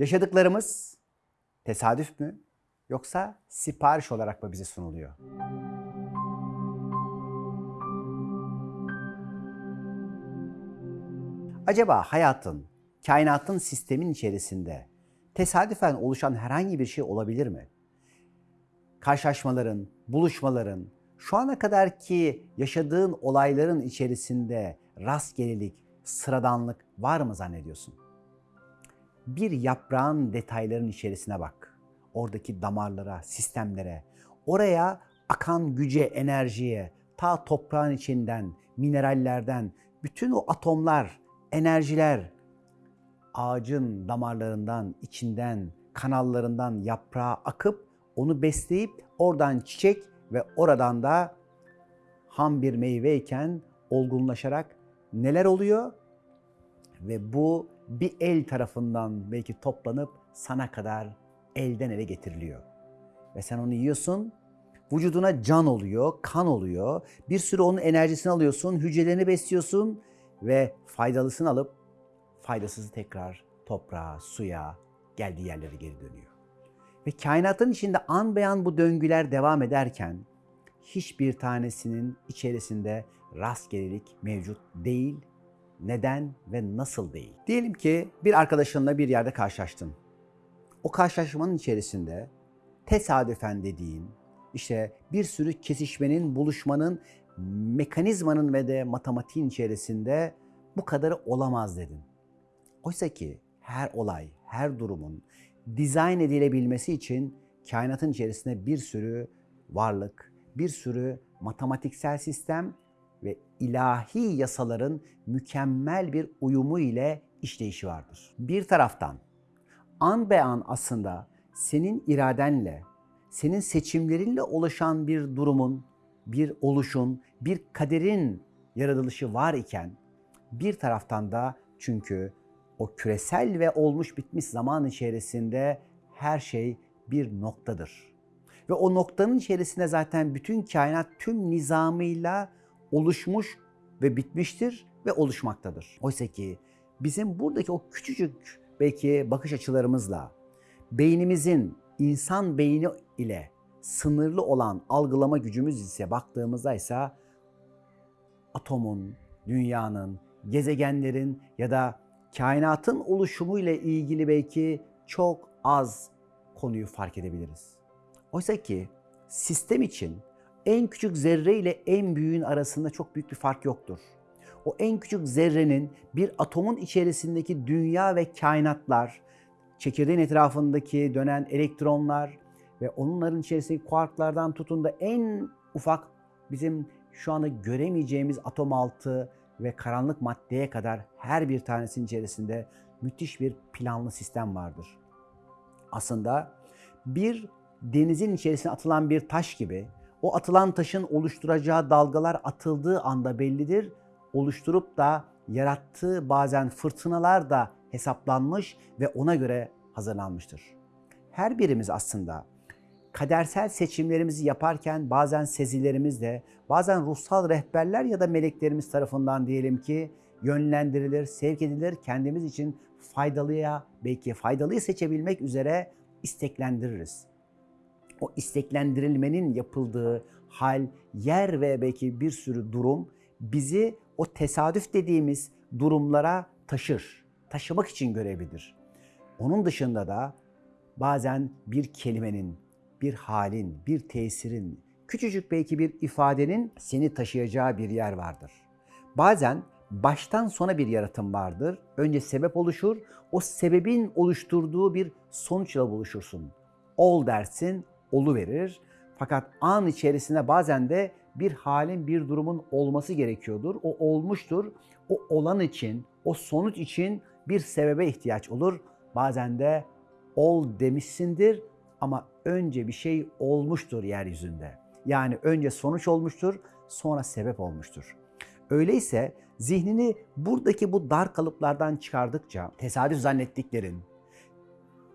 Yaşadıklarımız tesadüf mü yoksa sipariş olarak mı bize sunuluyor? Acaba hayatın, kainatın sistemin içerisinde tesadüfen oluşan herhangi bir şey olabilir mi? Karşılaşmaların, buluşmaların, şu ana kadar ki yaşadığın olayların içerisinde rastgelelik, sıradanlık var mı zannediyorsun? Bir yaprağın detayların içerisine bak. Oradaki damarlara, sistemlere, oraya akan güce, enerjiye, ta toprağın içinden, minerallerden, bütün o atomlar, enerjiler, ağacın damarlarından, içinden, kanallarından yaprağa akıp onu besleyip oradan çiçek ve oradan da ham bir meyveyken olgunlaşarak neler oluyor? Ve bu bir el tarafından belki toplanıp sana kadar elden ele getiriliyor. Ve sen onu yiyorsun, vücuduna can oluyor, kan oluyor. Bir sürü onun enerjisini alıyorsun, hücrelerini besliyorsun ve faydalısını alıp faydasızı tekrar toprağa, suya, geldiği yerlere geri dönüyor. Ve kainatın içinde an beyan bu döngüler devam ederken hiçbir tanesinin içerisinde rastgelelik mevcut değil. Neden ve nasıl değil? Diyelim ki bir arkadaşınla bir yerde karşılaştın. O karşılaşmanın içerisinde tesadüfen dediğin, işte bir sürü kesişmenin, buluşmanın, mekanizmanın ve de matematiğin içerisinde bu kadarı olamaz dedin. Oysa ki her olay, her durumun dizayn edilebilmesi için kainatın içerisinde bir sürü varlık, bir sürü matematiksel sistem ve ilahi yasaların mükemmel bir uyumu ile işleyişi vardır. Bir taraftan an be an aslında senin iradenle, senin seçimlerinle oluşan bir durumun, bir oluşun, bir kaderin yaratılışı var iken bir taraftan da çünkü o küresel ve olmuş bitmiş zaman içerisinde her şey bir noktadır. Ve o noktanın içerisinde zaten bütün kainat tüm nizamıyla oluşmuş ve bitmiştir ve oluşmaktadır. Oysa ki bizim buradaki o küçücük belki bakış açılarımızla beynimizin insan beyni ile sınırlı olan algılama gücümüz ise baktığımızda ise atomun, dünyanın, gezegenlerin ya da kainatın oluşumu ile ilgili belki çok az konuyu fark edebiliriz. Oysa ki sistem için en küçük zerre ile en büyüğün arasında çok büyük bir fark yoktur. O en küçük zerrenin bir atomun içerisindeki dünya ve kainatlar, çekirdeğin etrafındaki dönen elektronlar ve onların içerisindeki kuarklardan tutun da en ufak bizim şu anda göremeyeceğimiz atom altı ve karanlık maddeye kadar her bir tanesinin içerisinde müthiş bir planlı sistem vardır. Aslında bir denizin içerisine atılan bir taş gibi o atılan taşın oluşturacağı dalgalar atıldığı anda bellidir. Oluşturup da yarattığı bazen fırtınalar da hesaplanmış ve ona göre hazırlanmıştır. Her birimiz aslında kadersel seçimlerimizi yaparken bazen sezilerimizle, bazen ruhsal rehberler ya da meleklerimiz tarafından diyelim ki yönlendirilir, sevk edilir, kendimiz için faydalıya, belki faydalıyı seçebilmek üzere isteklendiririz. O isteklendirilmenin yapıldığı hal, yer ve belki bir sürü durum bizi o tesadüf dediğimiz durumlara taşır. Taşımak için görevlidir. Onun dışında da bazen bir kelimenin, bir halin, bir tesirin, küçücük belki bir ifadenin seni taşıyacağı bir yer vardır. Bazen baştan sona bir yaratım vardır. Önce sebep oluşur. O sebebin oluşturduğu bir sonuçla buluşursun. Ol dersin, olu verir. Fakat an içerisinde bazen de bir halin, bir durumun olması gerekiyordur. O olmuştur. O olan için, o sonuç için bir sebebe ihtiyaç olur. Bazen de ol demişsindir ama önce bir şey olmuştur yeryüzünde. Yani önce sonuç olmuştur, sonra sebep olmuştur. Öyleyse zihnini buradaki bu dar kalıplardan çıkardıkça tesadüf zannettiklerin,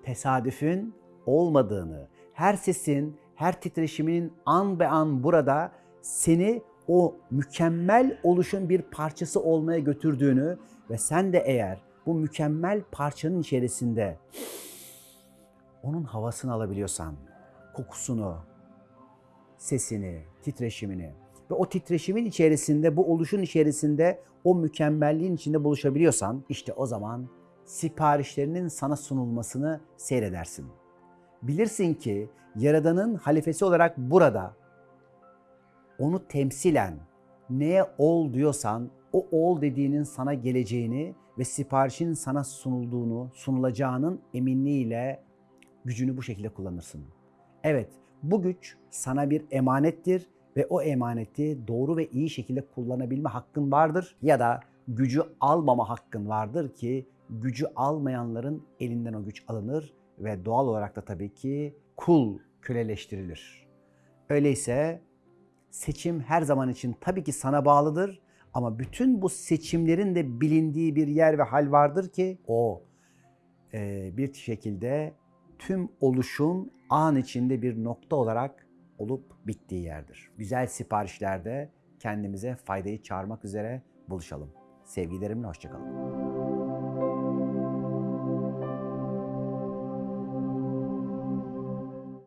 tesadüfün olmadığını, her sesin, her titreşiminin an be an burada seni o mükemmel oluşun bir parçası olmaya götürdüğünü ve sen de eğer bu mükemmel parçanın içerisinde onun havasını alabiliyorsan, kokusunu, sesini, titreşimini ve o titreşimin içerisinde, bu oluşun içerisinde, o mükemmelliğin içinde buluşabiliyorsan işte o zaman siparişlerinin sana sunulmasını seyredersin. Bilirsin ki Yaradan'ın halifesi olarak burada onu temsilen neye ol diyorsan o ol dediğinin sana geleceğini ve siparişin sana sunulduğunu, sunulacağının eminliğiyle gücünü bu şekilde kullanırsın. Evet, bu güç sana bir emanettir ve o emaneti doğru ve iyi şekilde kullanabilme hakkın vardır ya da gücü almama hakkın vardır ki gücü almayanların elinden o güç alınır ve doğal olarak da tabii ki kul köleleştirilir. Öyleyse seçim her zaman için tabii ki sana bağlıdır ama bütün bu seçimlerin de bilindiği bir yer ve hal vardır ki o e, bir şekilde tüm oluşun an içinde bir nokta olarak olup bittiği yerdir. Güzel siparişlerde kendimize faydayı çağırmak üzere buluşalım. Sevgilerimle hoşçakalın.